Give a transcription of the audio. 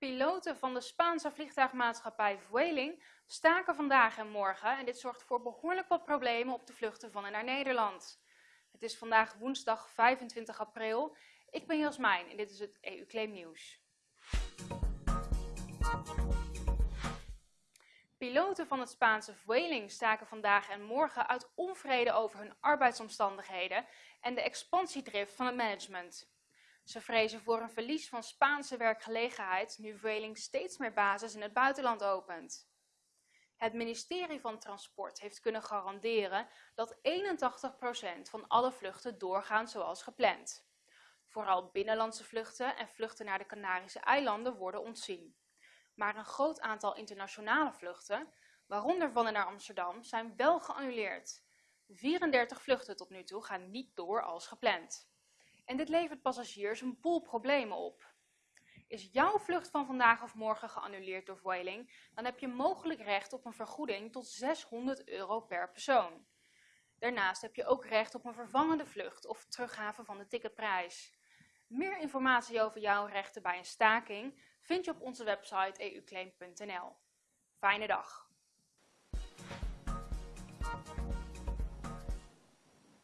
Piloten van de Spaanse vliegtuigmaatschappij Vueling staken vandaag en morgen en dit zorgt voor behoorlijk wat problemen op de vluchten van en naar Nederland. Het is vandaag woensdag 25 april. Ik ben Jasmijn en dit is het EU Claim Nieuws. Piloten van het Spaanse Vueling staken vandaag en morgen uit onvrede over hun arbeidsomstandigheden en de expansiedrift van het management. Ze vrezen voor een verlies van Spaanse werkgelegenheid nu Vueling steeds meer bases in het buitenland opent. Het ministerie van Transport heeft kunnen garanderen dat 81% van alle vluchten doorgaan zoals gepland. Vooral binnenlandse vluchten en vluchten naar de Canarische eilanden worden ontzien. Maar een groot aantal internationale vluchten, waaronder van en naar Amsterdam, zijn wel geannuleerd. 34 vluchten tot nu toe gaan niet door als gepland. En dit levert passagiers een boel problemen op. Is jouw vlucht van vandaag of morgen geannuleerd door Vueling, dan heb je mogelijk recht op een vergoeding tot 600 euro per persoon. Daarnaast heb je ook recht op een vervangende vlucht of teruggave van de ticketprijs. Meer informatie over jouw rechten bij een staking vind je op onze website euclaim.nl. Fijne dag!